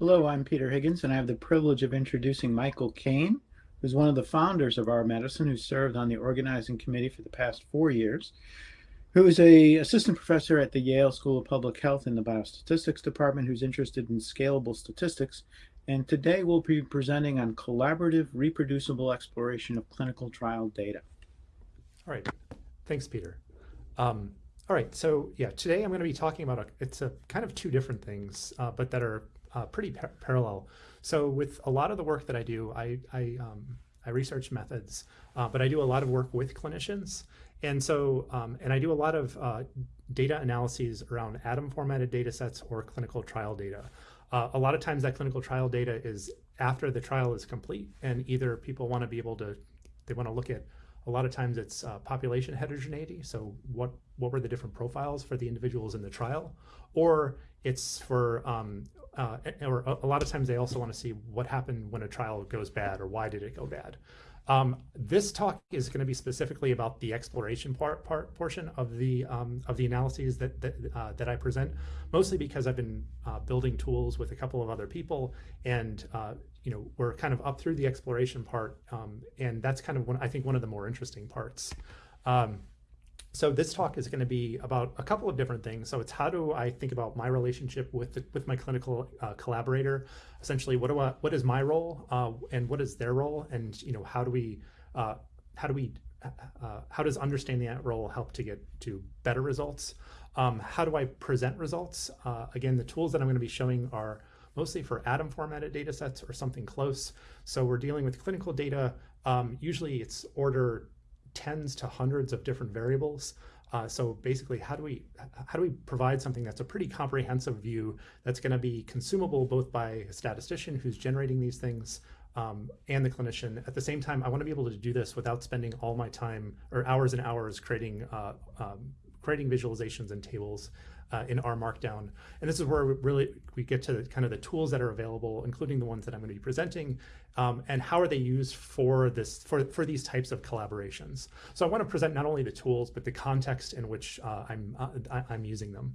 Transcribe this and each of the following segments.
Hello, I'm Peter Higgins, and I have the privilege of introducing Michael Kane, who's one of the founders of R/Medicine, who served on the organizing committee for the past four years, who is a assistant professor at the Yale School of Public Health in the Biostatistics Department, who's interested in scalable statistics. And today we'll be presenting on collaborative reproducible exploration of clinical trial data. All right, thanks, Peter. Um, all right, so yeah, today I'm going to be talking about a, it's a kind of two different things, uh, but that are uh, pretty par parallel. So with a lot of the work that I do, I, I, um, I research methods, uh, but I do a lot of work with clinicians. And so, um, and I do a lot of uh, data analyses around ADaM formatted data sets or clinical trial data. Uh, a lot of times that clinical trial data is after the trial is complete and either people want to be able to, they want to look at a lot of times it's uh, population heterogeneity. So what, what were the different profiles for the individuals in the trial? Or it's for um, uh, or a lot of times they also want to see what happened when a trial goes bad or why did it go bad. Um, this talk is going to be specifically about the exploration part, part portion of the um, of the analyses that that, uh, that I present, mostly because I've been uh, building tools with a couple of other people, and uh, you know we're kind of up through the exploration part, um, and that's kind of one I think one of the more interesting parts. So this talk is going to be about a couple of different things. So it's how do I think about my relationship with the, with my clinical uh, collaborator? Essentially, what do I, what is my role uh, and what is their role? And you know, how do we uh, how do we uh, how does understanding that role help to get to better results? Um, how do I present results? Uh, again, the tools that I'm going to be showing are mostly for ADaM formatted data sets or something close. So we're dealing with clinical data. Um, usually it's order tens to hundreds of different variables. Uh, so basically, how do we how do we provide something that's a pretty comprehensive view that's going to be consumable both by a statistician who's generating these things um, and the clinician. At the same time, I want to be able to do this without spending all my time or hours and hours creating uh, um, creating visualizations and tables uh, in R Markdown. And this is where we really we get to the, kind of the tools that are available, including the ones that I'm going to be presenting, um, and how are they used for this for for these types of collaborations. So I want to present not only the tools but the context in which uh, I'm uh, I, am using them.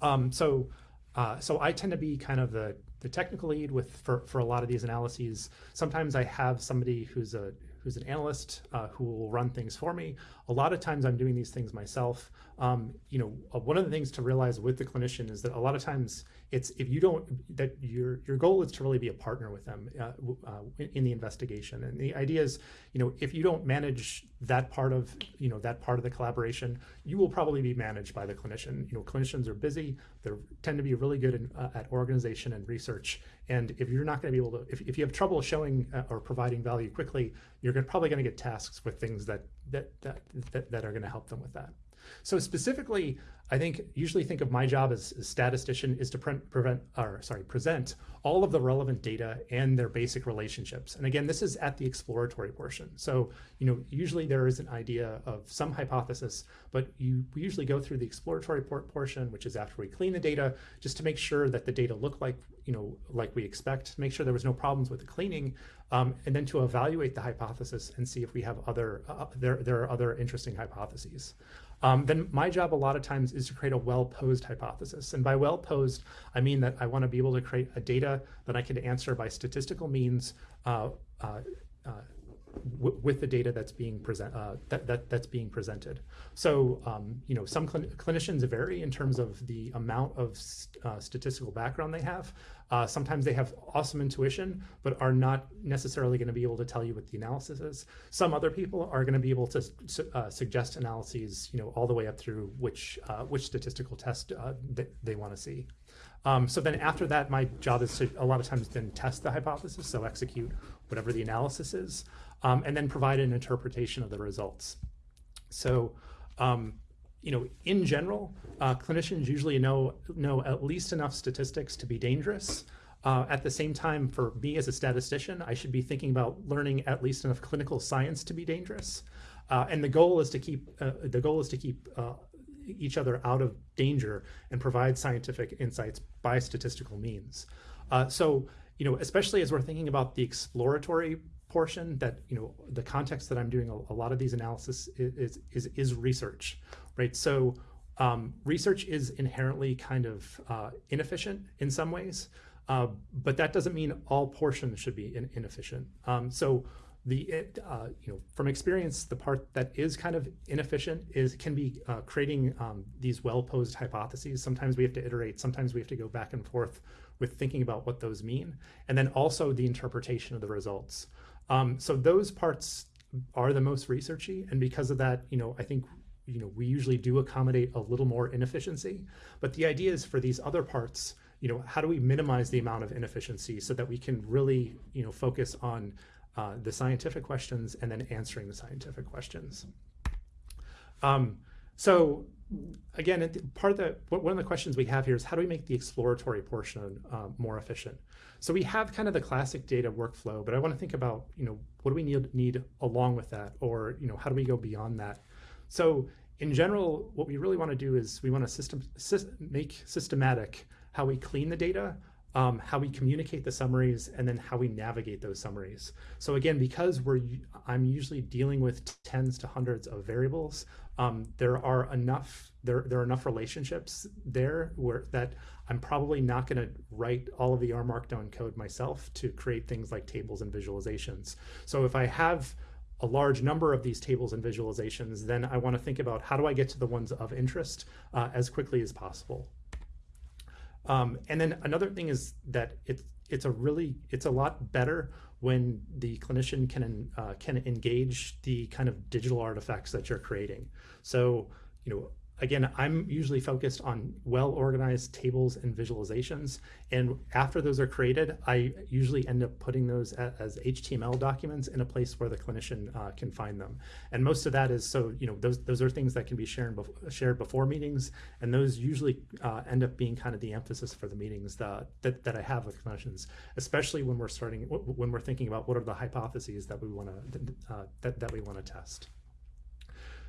Um, so uh, so I tend to be kind of the the technical lead with for for a lot of these analyses. Sometimes I have somebody who's a who's an analyst uh, who will run things for me. A lot of times I'm doing these things myself. Um, you know, uh, one of the things to realize with the clinician is that a lot of times it's if you don't that your your goal is to really be a partner with them uh, uh, in the investigation. And the idea is, you know, if you don't manage that part of you know that part of the collaboration, you will probably be managed by the clinician. You know, clinicians are busy. They tend to be really good in, uh, at organization and research. And if you're not going to be able to, if, if you have trouble showing uh, or providing value quickly, you're gonna, probably going to get tasks with things that that that that, that are going to help them with that. So specifically, I think usually think of my job as a statistician is to pre prevent or sorry present all of the relevant data and their basic relationships. And again, this is at the exploratory portion. So you know usually there is an idea of some hypothesis, but you we usually go through the exploratory portion, which is after we clean the data, just to make sure that the data look like you know like we expect, make sure there was no problems with the cleaning, um, and then to evaluate the hypothesis and see if we have other uh, there there are other interesting hypotheses um, then my job a lot of times is to create a well-posed hypothesis. And by well-posed, I mean that I want to be able to create a data that I can answer by statistical means uh, uh, uh, with the data that's being present uh, that, that that's being presented. So um, you know some cl clinicians vary in terms of the amount of st uh, statistical background they have. Uh, sometimes they have awesome intuition, but are not necessarily going to be able to tell you what the analysis is. Some other people are going to be able to su uh, suggest analyses, you know, all the way up through which uh, which statistical test uh, they, they want to see. Um, so then after that, my job is to a lot of times then test the hypothesis, so execute whatever the analysis is um, and then provide an interpretation of the results. So, um, you know, in general, uh, clinicians usually know, know at least enough statistics to be dangerous. Uh, at the same time, for me as a statistician, I should be thinking about learning at least enough clinical science to be dangerous. Uh, and the goal is to keep uh, the goal is to keep uh, each other out of danger and provide scientific insights by statistical means. Uh, so you know, especially as we're thinking about the exploratory portion that, you know, the context that I'm doing a, a lot of these analysis is, is, is research, right? So um, research is inherently kind of uh, inefficient in some ways, uh, but that doesn't mean all portions should be in, inefficient. Um, so the uh, you know from experience the part that is kind of inefficient is can be uh, creating um, these well posed hypotheses sometimes we have to iterate sometimes we have to go back and forth with thinking about what those mean and then also the interpretation of the results um, so those parts are the most researchy and because of that you know i think you know we usually do accommodate a little more inefficiency but the idea is for these other parts you know how do we minimize the amount of inefficiency so that we can really you know focus on uh, the scientific questions and then answering the scientific questions. Um, so again, part of the one of the questions we have here is how do we make the exploratory portion uh, more efficient? So we have kind of the classic data workflow, but I want to think about you know what do we need need along with that, or you know how do we go beyond that? So in general, what we really want to do is we want to system, make systematic how we clean the data um, how we communicate the summaries, and then how we navigate those summaries. So again, because we're I'm usually dealing with tens to hundreds of variables, um, there are enough there there are enough relationships there where that I'm probably not going to write all of the R Markdown code myself to create things like tables and visualizations. So if I have a large number of these tables and visualizations, then I want to think about how do I get to the ones of interest uh, as quickly as possible. Um, and then another thing is that it's it's a really it's a lot better when the clinician can uh, can engage the kind of digital artifacts that you're creating. So you know again, I'm usually focused on well-organized tables and visualizations. And after those are created, I usually end up putting those as HTML documents in a place where the clinician uh, can find them. And most of that is so, you know, those, those are things that can be shared, bef shared before meetings. And those usually uh, end up being kind of the emphasis for the meetings that, that, that I have with clinicians, especially when we're starting, when we're thinking about what are the hypotheses that we want to, uh, that, that we want to test.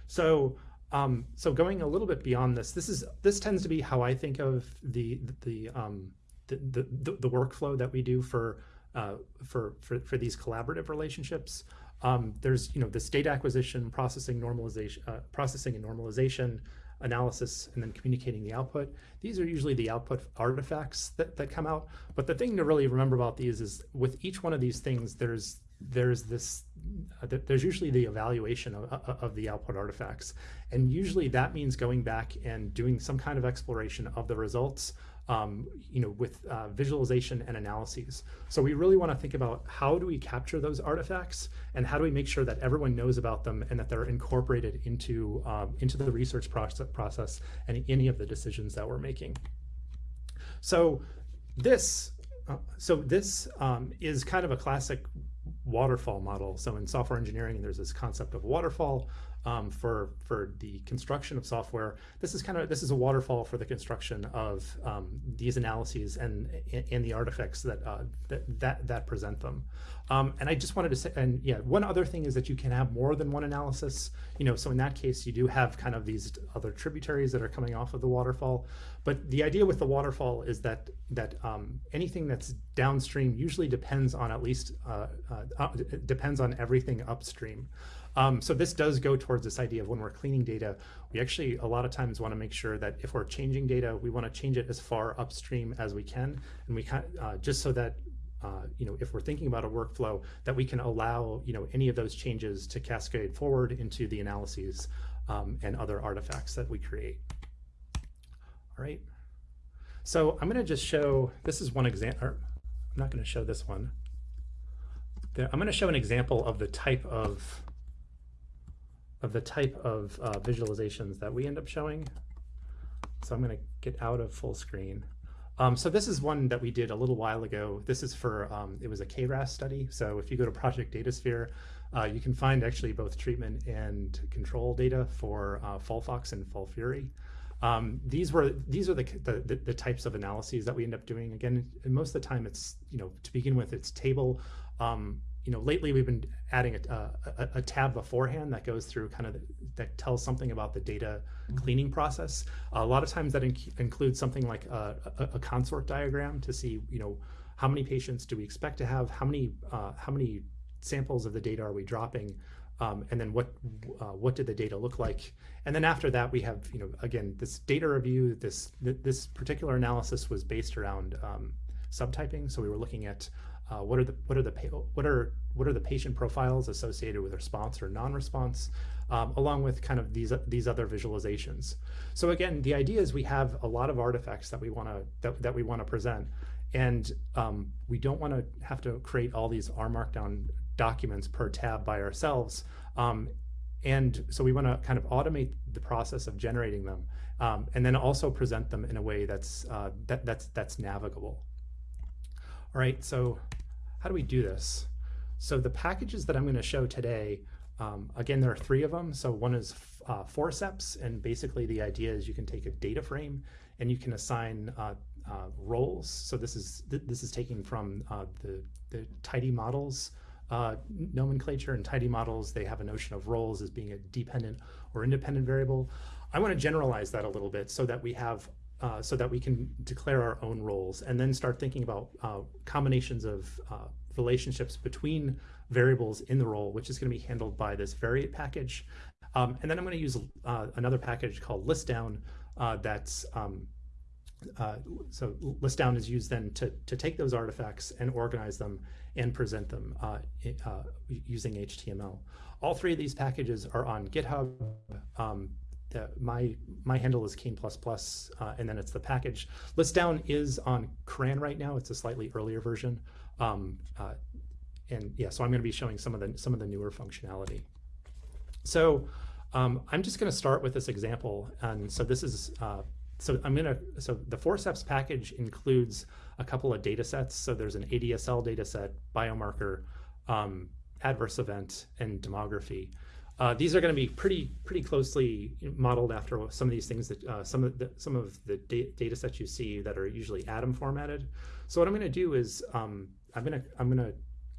So um, so going a little bit beyond this, this is this tends to be how I think of the the um, the, the, the workflow that we do for uh, for, for for these collaborative relationships. Um, there's you know this data acquisition, processing, normalization, uh, processing and normalization, analysis, and then communicating the output. These are usually the output artifacts that, that come out. But the thing to really remember about these is with each one of these things, there's there's this uh, there's usually the evaluation of, of, the output artifacts. And usually that means going back and doing some kind of exploration of the results um, you know with uh, visualization and analyses. So we really want to think about how do we capture those artifacts and how do we make sure that everyone knows about them and that they're incorporated into um, into the research process process and any of the decisions that we're making. So this uh, so this um, is kind of a classic waterfall model. So in software engineering, there's this concept of waterfall um, for for the construction of software. This is kind of this is a waterfall for the construction of um, these analyses and and the artifacts that uh, that, that that present them. Um, and I just wanted to say, and yeah, one other thing is that you can have more than one analysis. You know, so in that case, you do have kind of these other tributaries that are coming off of the waterfall. But the idea with the waterfall is that that um, anything that's downstream usually depends on at least uh, uh, uh depends on everything upstream. Um, so this does go towards this idea of when we're cleaning data, we actually a lot of times want to make sure that if we're changing data, we want to change it as far upstream as we can, and we can uh, just so that uh, you know, if we're thinking about a workflow, that we can allow, you know, any of those changes to cascade forward into the analyses um, and other artifacts that we create. All right. So I'm going to just show, this is one example, I'm not going to show this one. I'm going to show an example of the type of of the type of uh, visualizations that we end up showing. So I'm going to get out of full screen. Um, so this is one that we did a little while ago. This is for, um, it was a KRAS study. So if you go to Project Datasphere, uh, you can find actually both treatment and control data for uh, FOLFOX and FOLFIRI. Um, these were these are the, the, the types of analyses that we end up doing. Again, most of the time, it's you know to begin with, it's table um, you know, lately we've been adding a, a, a, tab beforehand that goes through kind of the, that tells something about the data mm-hmm. cleaning process. a lot of times that inc includes something like a, a, consort diagram to see, you know, how many patients do we expect to have, how many, uh, how many samples of the data are we dropping, um, and then what uh, what did the data look like? And then after that, we have you know again this data review. This th this particular analysis was based around um, subtyping, so we were looking at uh, what are the what are the what are what are the patient profiles associated with response or non-response, um, along with kind of these these other visualizations. So again, the idea is we have a lot of artifacts that we want to that, that we want to present, and um, we don't want to have to create all these R Markdown documents per tab by ourselves. Um, and so we want to kind of automate the process of generating them, um, and then also present them in a way that's uh, that, that's that's navigable. All right, so how do we do this? So the packages that I'm going to show today, um, again, there are three of them. So one is uh, forceps, and basically the idea is you can take a data frame and you can assign uh, uh, roles. So this is th this is taken from uh, the the tidy models uh, nomenclature and tidy models. They have a notion of roles as being a dependent or independent variable. I want to generalize that a little bit so that we have uh, so that we can declare our own roles and then start thinking about uh, combinations of uh, relationships between variables in the role, which is going to be handled by this variate package. Um, and then I'm going to use uh, another package called listdown uh, that's um, uh, so listdown is used then to, to take those artifacts and organize them and present them using HTML. All three of these packages are on GitHub. Um, the, my my handle is Kane++, uh, and then it's the package. Listdown is on CRAN right now. It's a slightly earlier version. Um, uh, and yeah, so I'm going to be showing some of the some of the newer functionality. So um, I'm just going to start with this example. And so this is uh, so I'm going to so the forceps package includes a couple of data sets. So there's an ADSL data set, biomarker, um, adverse event, and demography. Uh, these are going to be pretty pretty closely modeled after some of these things that uh, some of the some of the da data sets you see that are usually ADaM formatted. So what I'm going to do is um, I'm going to I'm going to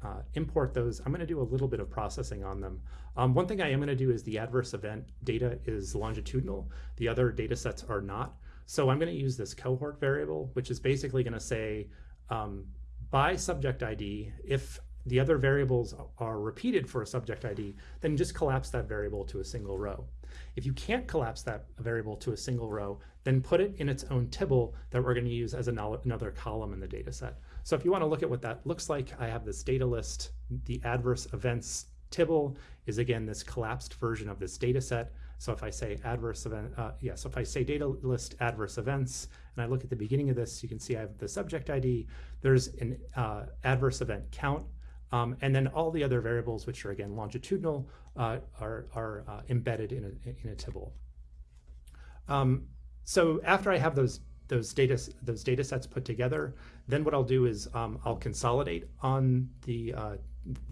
uh, import those. I'm going to do a little bit of processing on them. Um, one thing I am going to do is the adverse event data is longitudinal. The other data sets are not. So I'm going to use this cohort variable, which is basically going to say um, by subject ID, if the other variables are repeated for a subject ID, then just collapse that variable to a single row. If you can't collapse that variable to a single row, then put it in its own tibble that we're going to use as another column in the data set. So if you want to look at what that looks like, I have this data list. The adverse events tibble is again this collapsed version of this data set. So if I say adverse event, uh, yeah, so if I say data list adverse events, and I look at the beginning of this, you can see I have the subject ID. There's an uh, adverse event count um, and then all the other variables, which are again longitudinal, uh, are, are uh, embedded in a, in a tibble. Um, so after I have those those data those data sets put together, then what I'll do is um, I'll consolidate on the uh,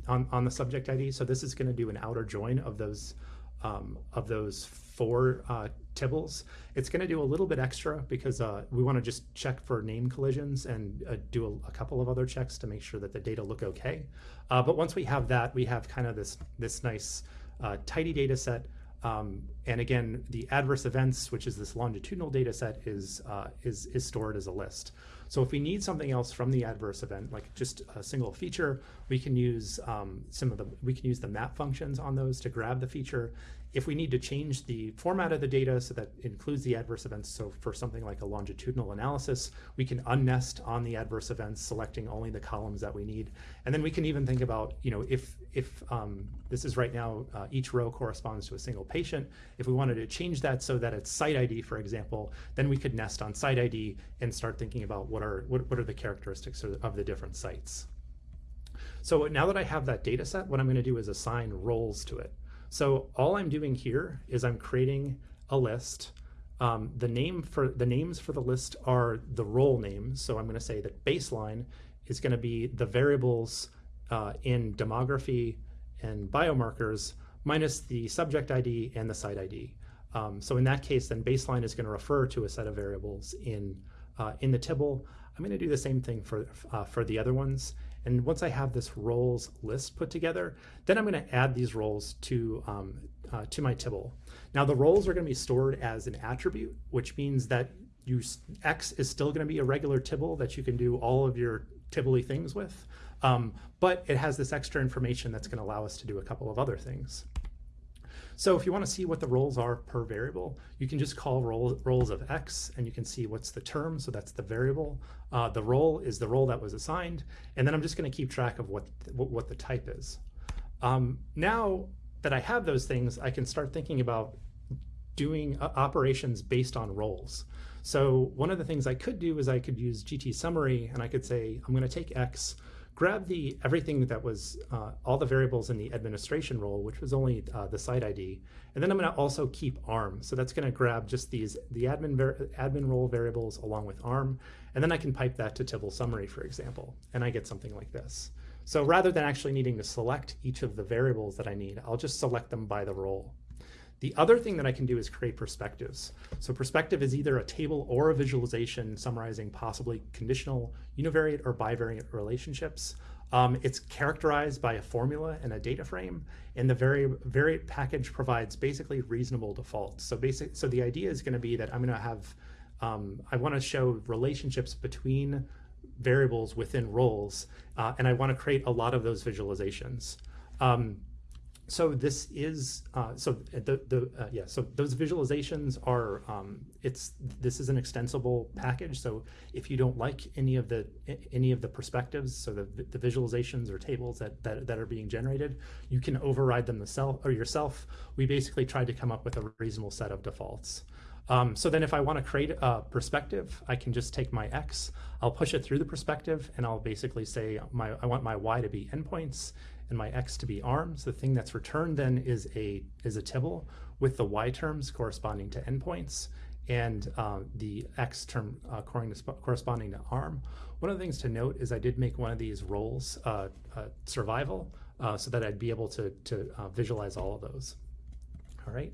on on the subject ID. So this is going to do an outer join of those um, of those four uh, tibbles. It's going to do a little bit extra because uh, we want to just check for name collisions and uh, do a, a, couple of other checks to make sure that the data look okay. Uh, but once we have that, we have kind of this this nice uh, tidy data set. Um, and again, the adverse events, which is this longitudinal data set, is, uh, is, is stored as a list. So if we need something else from the adverse event, like just a single feature, we can use um, some of the we can use the map functions on those to grab the feature if we need to change the format of the data so that includes the adverse events, so for something like a longitudinal analysis, we can unnest on the adverse events, selecting only the columns that we need. And then we can even think about, you know, if, if um, this is right now, uh, each row corresponds to a single patient, if we wanted to change that so that it's site ID, for example, then we could nest on site ID and start thinking about what are, what, what are the characteristics of the different sites. So now that I have that data set, what I'm going to do is assign roles to it. So all I'm doing here is I'm creating a list. Um, the name for the names for the list are the role names. So I'm going to say that baseline is going to be the variables uh, in demography and biomarkers minus the subject ID and the site ID. Um, so in that case, then baseline is going to refer to a set of variables in uh, in the tibble. I'm going to do the same thing for uh, for the other ones. And once I have this roles list put together, then I'm going to add these roles to, um, uh, to my tibble. Now the roles are going to be stored as an attribute, which means that you X is still going to be a regular tibble that you can do all of your tibbly things with. Um, but it has this extra information that's going to allow us to do a couple of other things. So if you want to see what the roles are per variable, you can just call roll, roles of x and you can see what's the term, so that's the variable. Uh, the role is the role that was assigned, and then I'm just going to keep track of what, what, what the type is. Um, now that I have those things, I can start thinking about doing uh, operations based on roles. So one of the things I could do is I could use GT summary and I could say, I'm going to take X, grab the everything that was uh, all the variables in the administration role, which was only uh, the site ID, and then I'm going to also keep ARM. So that's going to grab just these the admin admin role variables along with ARM, and then I can pipe that to Tibble summary, for example, and I get something like this. So rather than actually needing to select each of the variables that I need, I'll just select them by the role. The other thing that I can do is create perspectives. So perspective is either a table or a visualization summarizing possibly conditional, univariate, or bivariate relationships. Um, it's characterized by a formula and a data frame, and the vari variate package provides basically reasonable defaults. So basic, so the idea is going to be that I'm going to have, um, I want to show relationships between variables within roles, uh, and I want to create a lot of those visualizations. Um, so this is uh, so the the uh, yeah so those visualizations are um, it's this is an extensible package. So if you don't like any of the any of the perspectives so the, the visualizations or tables that, that that are being generated you can override them yourself or yourself. We basically tried to come up with a reasonable set of defaults. Um, so then if I want to create a perspective, I can just take my X, I'll push it through the perspective, and I'll basically say my I want my Y to be endpoints, and my x to be arms. The thing that's returned then is a is a tibble with the y terms corresponding to endpoints and uh, the x term uh, corresponding to arm. One of the things to note is I did make one of these roles uh, uh survival uh, so that I'd be able to, to uh, visualize all of those. All right.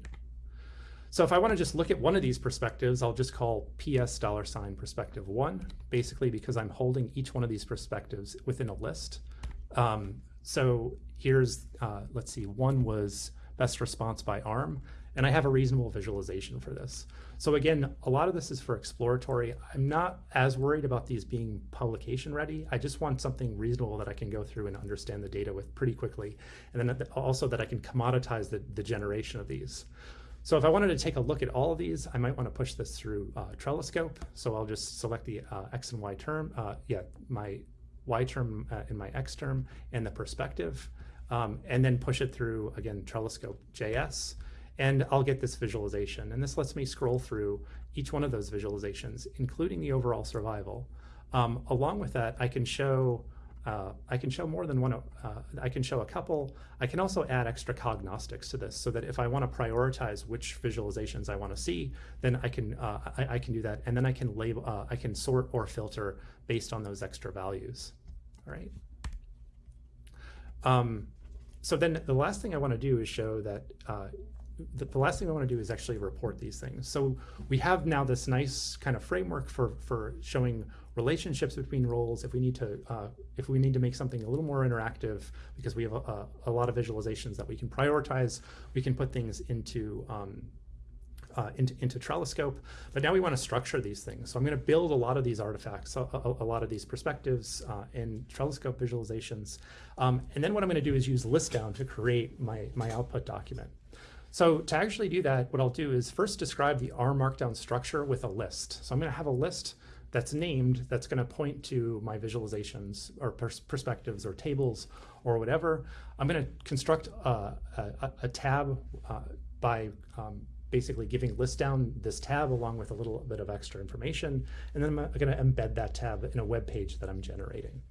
So if I want to just look at one of these perspectives, I'll just call PS dollar sign perspective one, basically because I'm holding each one of these perspectives within a list. Um, so here's, uh, let's see, one was best response by arm, and I have a reasonable visualization for this. So again, a lot of this is for exploratory. I'm not as worried about these being publication ready. I just want something reasonable that I can go through and understand the data with pretty quickly. And then also that I can commoditize the, the generation of these. So if I wanted to take a look at all of these, I might want to push this through uh, Trelliscope. So I'll just select the uh, X and Y term, uh, yeah, my y term uh, in my x term and the perspective, um, and then push it through, again, Trelliscope JS, and I'll get this visualization. And this lets me scroll through each one of those visualizations, including the overall survival. Um, along with that, I can show uh, I can show more than one, uh, I can show a couple. I can also add extra cognostics to this so that if I want to prioritize which visualizations I want to see, then I can, uh, I, I, can do that. And then I can label, uh, I can sort or filter based on those extra values all right? Um, so then the last thing I want to do is show that uh, the, the, last thing I want to do is actually report these things. So we have now this nice kind of framework for for showing relationships between roles. If we need to uh, if we need to make something a little more interactive because we have a, a, lot of visualizations that we can prioritize, we can put things into um, uh, into, into Trelliscope. But now we want to structure these things. So I'm going to build a lot of these artifacts, a, a, a lot of these perspectives uh, in Trelliscope visualizations. Um, and then what I'm going to do is use listdown to create my, my output document. So to actually do that, what I'll do is first describe the R Markdown structure with a list. So I'm going to have a list that's named that's going to point to my visualizations or pers perspectives or tables or whatever. I'm going to construct a, a, a tab uh, by um, basically giving list down this tab along with a little bit of extra information. And then I'm going to embed that tab in a web page that I'm generating.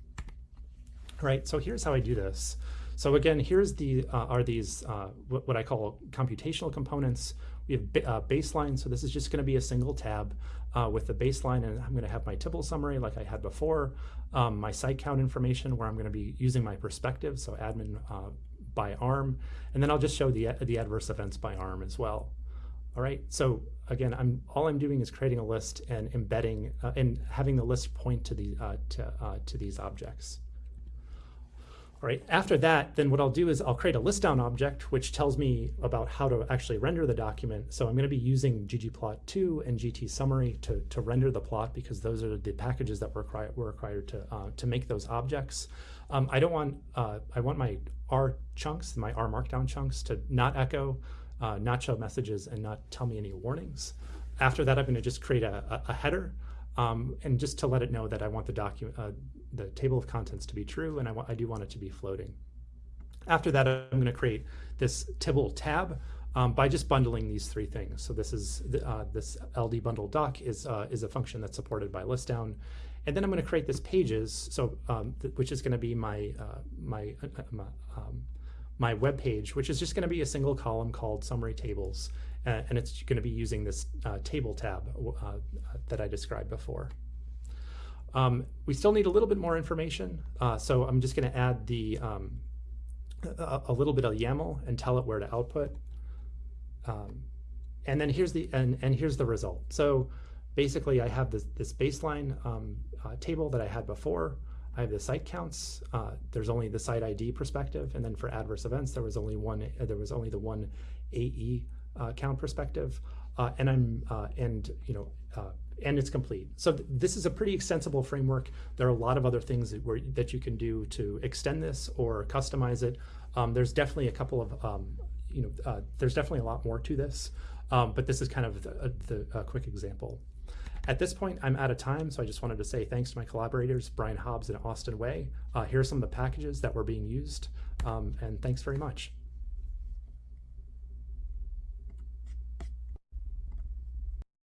All right, so here's how I do this. So again, here's the uh, are these uh, what, I call computational components. We have uh, baseline, so this is just going to be a single tab uh, with the baseline, and I'm going to have my Tibble summary like I had before, um, my site count information where I'm going to be using my perspective, so admin uh, by ARM, and then I'll just show the the adverse events by ARM as well. All right, so again, I'm all I'm doing is creating a list and embedding uh, and having the list point to the uh, to to these objects. Right, after that, then what I'll do is I'll create a list down object, which tells me about how to actually render the document. So I'm gonna be using ggplot2 and gtsummary to, to render the plot because those are the packages that were, required, we're required to, uh, to make those objects. Um, I don't want, uh, I want my R chunks, my R markdown chunks to not echo, uh, not show messages, and not tell me any warnings. After that, I'm gonna just create a, a, a header um, and just to let it know that I want the document, uh, the table of contents to be true, and I, I do want it to be floating. After that, I'm going to create this Tibble tab um, by just bundling these three things. So this is uh, this LD bundle doc is uh, is a function that's supported by listdown, and then I'm going to create this pages, so um, which is going to be my uh, my uh, my, um, my web page, which is just going to be a single column called summary tables, uh, and it's going to be using this uh, table tab uh, that I described before. Um, we still need a little bit more information, uh, so I'm just going to add the um, a, a, little bit of YAML and tell it where to output. Um, and then here's the and, and here's the result. So basically, I have this this baseline um, uh, table that I had before. I have the site counts. Uh, there's only the site ID perspective, and then for adverse events, there was only one. There was only the one AE uh, count perspective, uh, and I'm uh, and you know and it's complete. So th this is a pretty extensible framework. There are a lot of other things that, that you can do to extend this or customize it. Um, there's definitely a couple of um, you know uh, there's definitely a lot more to this, um, but this is kind of the, the quick example. At this point, I'm out of time, so I just wanted to say thanks to my collaborators, Brian Hobbs and Austin Way. Uh, here are some of the packages that were being used, um, and thanks very much.